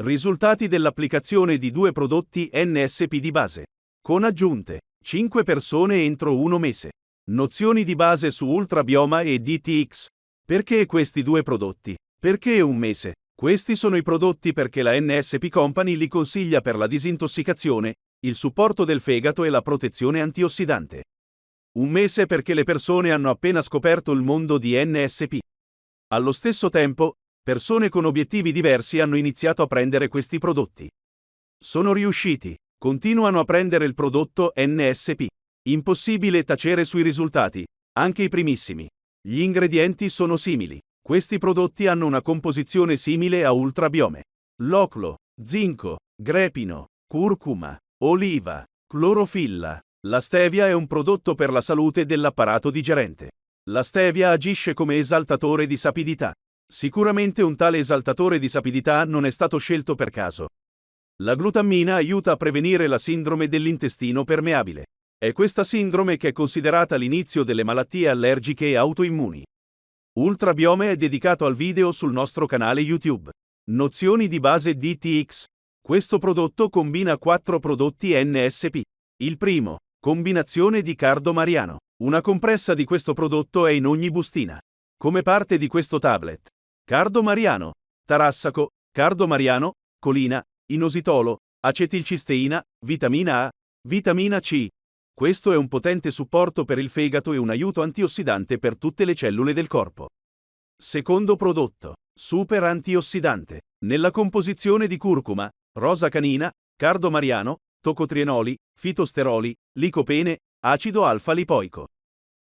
Risultati dell'applicazione di due prodotti NSP di base. Con aggiunte. 5 persone entro uno mese. Nozioni di base su Ultrabioma e DTX. Perché questi due prodotti? Perché un mese? Questi sono i prodotti perché la NSP Company li consiglia per la disintossicazione, il supporto del fegato e la protezione antiossidante. Un mese perché le persone hanno appena scoperto il mondo di NSP. Allo stesso tempo, persone con obiettivi diversi hanno iniziato a prendere questi prodotti. Sono riusciti, continuano a prendere il prodotto NSP. Impossibile tacere sui risultati, anche i primissimi. Gli ingredienti sono simili. Questi prodotti hanno una composizione simile a ultrabiome. Loclo, zinco, grepino, curcuma, oliva, clorofilla. La stevia è un prodotto per la salute dell'apparato digerente. La stevia agisce come esaltatore di sapidità. Sicuramente un tale esaltatore di sapidità non è stato scelto per caso. La glutammina aiuta a prevenire la sindrome dell'intestino permeabile. È questa sindrome che è considerata l'inizio delle malattie allergiche e autoimmuni. Ultrabiome è dedicato al video sul nostro canale YouTube. Nozioni di base DTX. Questo prodotto combina quattro prodotti NSP. Il primo, combinazione di cardo mariano. Una compressa di questo prodotto è in ogni bustina. Come parte di questo tablet. Cardo mariano, tarassaco, cardo mariano, colina, inositolo, acetilcisteina, vitamina A, vitamina C. Questo è un potente supporto per il fegato e un aiuto antiossidante per tutte le cellule del corpo. Secondo prodotto, super antiossidante. Nella composizione di curcuma, rosa canina, cardo mariano, tocotrienoli, fitosteroli, licopene, acido alfa-lipoico.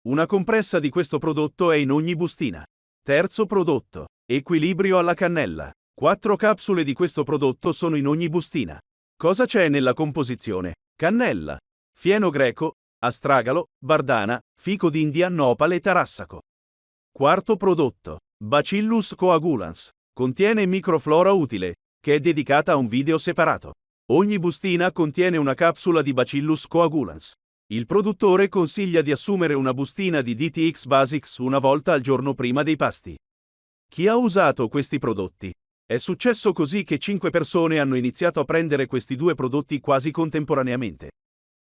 Una compressa di questo prodotto è in ogni bustina. Terzo prodotto. Equilibrio alla cannella. Quattro capsule di questo prodotto sono in ogni bustina. Cosa c'è nella composizione? Cannella, fieno greco, astragalo, bardana, fico d'India, nopale e tarassaco. Quarto prodotto. Bacillus coagulans. Contiene microflora utile, che è dedicata a un video separato. Ogni bustina contiene una capsula di Bacillus coagulans. Il produttore consiglia di assumere una bustina di DTX Basics una volta al giorno prima dei pasti. Chi ha usato questi prodotti? È successo così che 5 persone hanno iniziato a prendere questi due prodotti quasi contemporaneamente.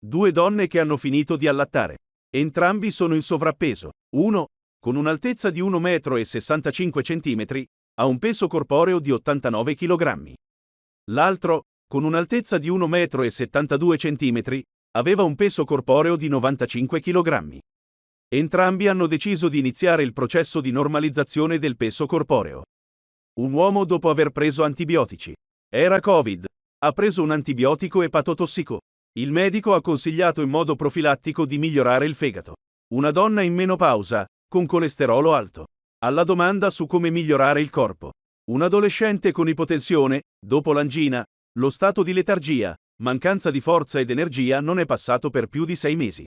Due donne che hanno finito di allattare. Entrambi sono in sovrappeso. Uno, con un'altezza di 1,65 m, ha un peso corporeo di 89 kg. L'altro, con un'altezza di 1,72 m, aveva un peso corporeo di 95 kg. Entrambi hanno deciso di iniziare il processo di normalizzazione del peso corporeo. Un uomo dopo aver preso antibiotici. Era Covid. Ha preso un antibiotico epatotossico. Il medico ha consigliato in modo profilattico di migliorare il fegato. Una donna in menopausa, con colesterolo alto. Alla domanda su come migliorare il corpo. Un adolescente con ipotensione, dopo l'angina, lo stato di letargia, mancanza di forza ed energia non è passato per più di sei mesi.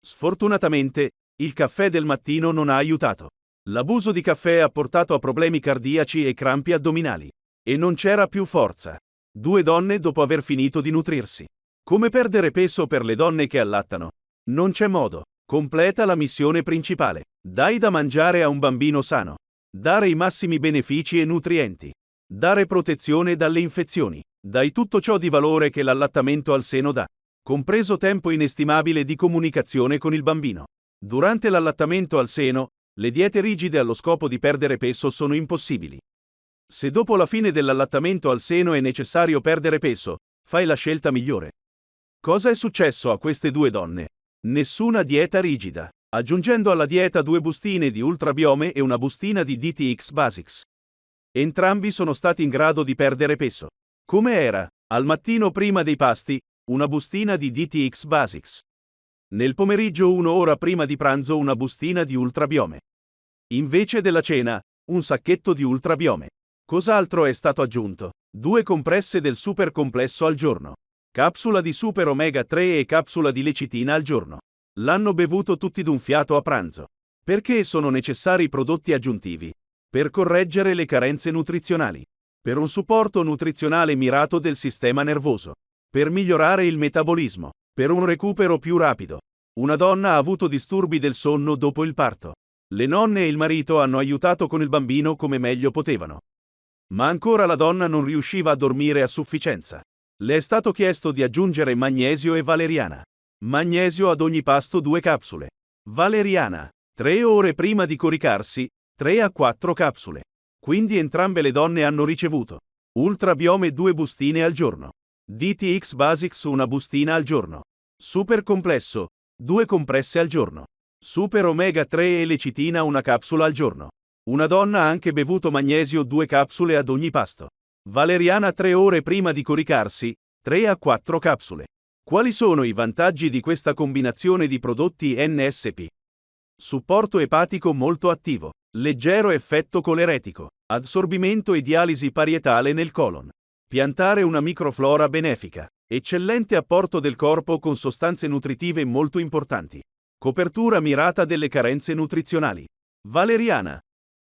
Sfortunatamente, il caffè del mattino non ha aiutato. L'abuso di caffè ha portato a problemi cardiaci e crampi addominali. E non c'era più forza. Due donne dopo aver finito di nutrirsi. Come perdere peso per le donne che allattano? Non c'è modo. Completa la missione principale. Dai da mangiare a un bambino sano. Dare i massimi benefici e nutrienti. Dare protezione dalle infezioni. Dai tutto ciò di valore che l'allattamento al seno dà, compreso tempo inestimabile di comunicazione con il bambino. Durante l'allattamento al seno, le diete rigide allo scopo di perdere peso sono impossibili. Se dopo la fine dell'allattamento al seno è necessario perdere peso, fai la scelta migliore. Cosa è successo a queste due donne? Nessuna dieta rigida, aggiungendo alla dieta due bustine di ultrabiome e una bustina di DTX Basics. Entrambi sono stati in grado di perdere peso. Come era, al mattino prima dei pasti, una bustina di DTX Basics. Nel pomeriggio un'ora prima di pranzo una bustina di ultrabiome. Invece della cena, un sacchetto di ultrabiome. Cos'altro è stato aggiunto? Due compresse del super complesso al giorno. Capsula di super omega 3 e capsula di lecitina al giorno. L'hanno bevuto tutti d'un fiato a pranzo. Perché sono necessari prodotti aggiuntivi? Per correggere le carenze nutrizionali per un supporto nutrizionale mirato del sistema nervoso, per migliorare il metabolismo, per un recupero più rapido. Una donna ha avuto disturbi del sonno dopo il parto. Le nonne e il marito hanno aiutato con il bambino come meglio potevano. Ma ancora la donna non riusciva a dormire a sufficienza. Le è stato chiesto di aggiungere magnesio e valeriana. Magnesio ad ogni pasto due capsule. Valeriana, tre ore prima di coricarsi, 3 a 4 capsule. Quindi entrambe le donne hanno ricevuto Ultra Biome due bustine al giorno. DTX Basics una bustina al giorno. Super complesso, due compresse al giorno. Super Omega 3 e lecitina una capsula al giorno. Una donna ha anche bevuto magnesio due capsule ad ogni pasto. Valeriana 3 ore prima di coricarsi, 3 a 4 capsule. Quali sono i vantaggi di questa combinazione di prodotti NSP? Supporto epatico molto attivo. Leggero effetto coleretico. Assorbimento e dialisi parietale nel colon. Piantare una microflora benefica. Eccellente apporto del corpo con sostanze nutritive molto importanti. Copertura mirata delle carenze nutrizionali. Valeriana.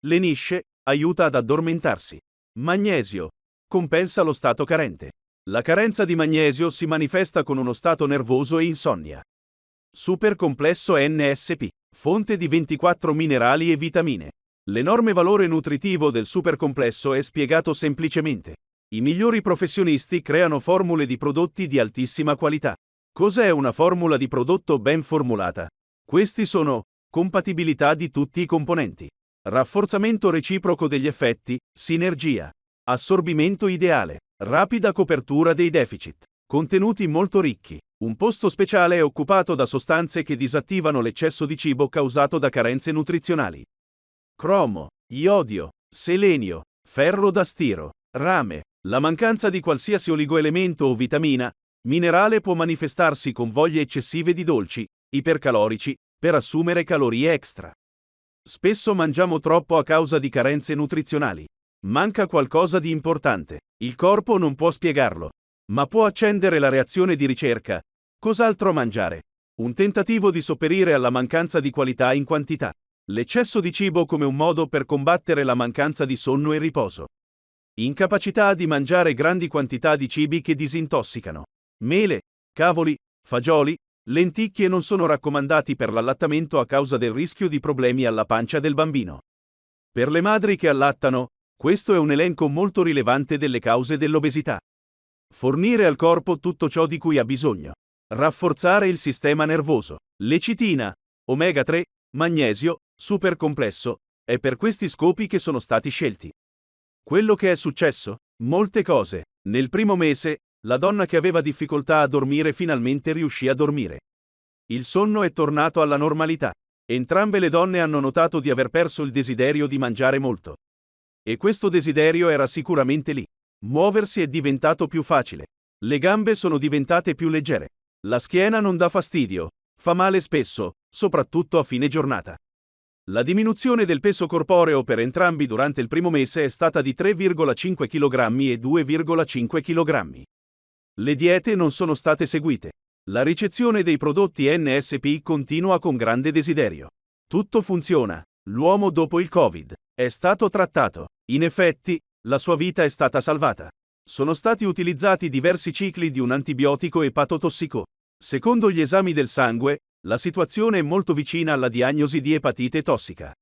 Lenisce, aiuta ad addormentarsi. Magnesio. Compensa lo stato carente. La carenza di magnesio si manifesta con uno stato nervoso e insonnia. Super complesso NSP. Fonte di 24 minerali e vitamine. L'enorme valore nutritivo del supercomplesso è spiegato semplicemente. I migliori professionisti creano formule di prodotti di altissima qualità. Cos'è una formula di prodotto ben formulata? Questi sono compatibilità di tutti i componenti, rafforzamento reciproco degli effetti, sinergia, assorbimento ideale, rapida copertura dei deficit, contenuti molto ricchi. Un posto speciale è occupato da sostanze che disattivano l'eccesso di cibo causato da carenze nutrizionali cromo, iodio, selenio, ferro da stiro, rame. La mancanza di qualsiasi oligoelemento o vitamina, minerale può manifestarsi con voglie eccessive di dolci, ipercalorici, per assumere calorie extra. Spesso mangiamo troppo a causa di carenze nutrizionali. Manca qualcosa di importante. Il corpo non può spiegarlo. Ma può accendere la reazione di ricerca. Cos'altro mangiare? Un tentativo di sopperire alla mancanza di qualità in quantità. L'eccesso di cibo come un modo per combattere la mancanza di sonno e riposo. Incapacità di mangiare grandi quantità di cibi che disintossicano. Mele, cavoli, fagioli, lenticchie non sono raccomandati per l'allattamento a causa del rischio di problemi alla pancia del bambino. Per le madri che allattano, questo è un elenco molto rilevante delle cause dell'obesità. Fornire al corpo tutto ciò di cui ha bisogno. Rafforzare il sistema nervoso. Lecitina, omega 3, magnesio, super complesso, è per questi scopi che sono stati scelti. Quello che è successo? Molte cose. Nel primo mese, la donna che aveva difficoltà a dormire finalmente riuscì a dormire. Il sonno è tornato alla normalità. Entrambe le donne hanno notato di aver perso il desiderio di mangiare molto. E questo desiderio era sicuramente lì. Muoversi è diventato più facile. Le gambe sono diventate più leggere. La schiena non dà fastidio. Fa male spesso, soprattutto a fine giornata. La diminuzione del peso corporeo per entrambi durante il primo mese è stata di 3,5 kg e 2,5 kg. Le diete non sono state seguite. La ricezione dei prodotti NSP continua con grande desiderio. Tutto funziona. L'uomo dopo il Covid è stato trattato. In effetti, la sua vita è stata salvata. Sono stati utilizzati diversi cicli di un antibiotico epatotossico. Secondo gli esami del sangue, la situazione è molto vicina alla diagnosi di epatite tossica.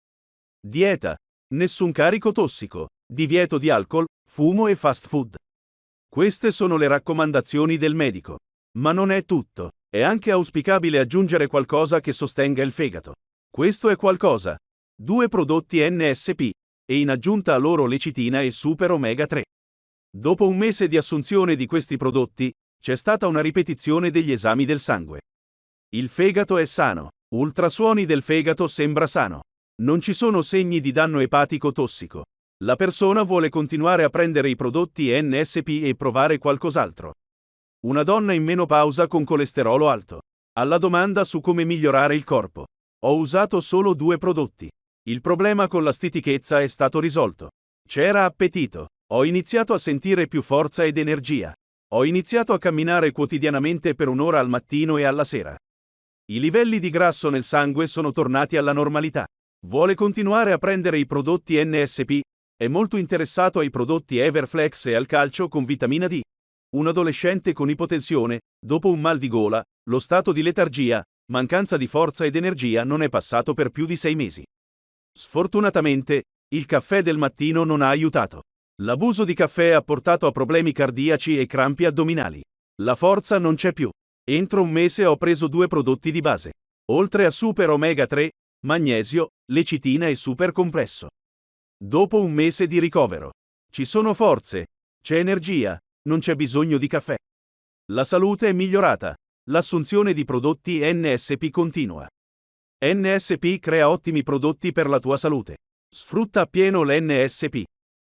Dieta. Nessun carico tossico. Divieto di alcol, fumo e fast food. Queste sono le raccomandazioni del medico. Ma non è tutto. È anche auspicabile aggiungere qualcosa che sostenga il fegato. Questo è qualcosa. Due prodotti NSP, e in aggiunta a loro lecitina e super omega 3. Dopo un mese di assunzione di questi prodotti, c'è stata una ripetizione degli esami del sangue. Il fegato è sano. Ultrasuoni del fegato sembra sano. Non ci sono segni di danno epatico tossico. La persona vuole continuare a prendere i prodotti NSP e provare qualcos'altro. Una donna in menopausa con colesterolo alto. Alla domanda su come migliorare il corpo. Ho usato solo due prodotti. Il problema con la stitichezza è stato risolto. C'era appetito. Ho iniziato a sentire più forza ed energia. Ho iniziato a camminare quotidianamente per un'ora al mattino e alla sera. I livelli di grasso nel sangue sono tornati alla normalità. Vuole continuare a prendere i prodotti NSP? È molto interessato ai prodotti Everflex e al calcio con vitamina D. Un adolescente con ipotensione, dopo un mal di gola, lo stato di letargia, mancanza di forza ed energia non è passato per più di sei mesi. Sfortunatamente, il caffè del mattino non ha aiutato. L'abuso di caffè ha portato a problemi cardiaci e crampi addominali. La forza non c'è più. Entro un mese ho preso due prodotti di base. Oltre a Super Omega 3, magnesio, lecitina e super complesso. Dopo un mese di ricovero. Ci sono forze, c'è energia, non c'è bisogno di caffè. La salute è migliorata. L'assunzione di prodotti NSP continua. NSP crea ottimi prodotti per la tua salute. Sfrutta appieno l'NSP.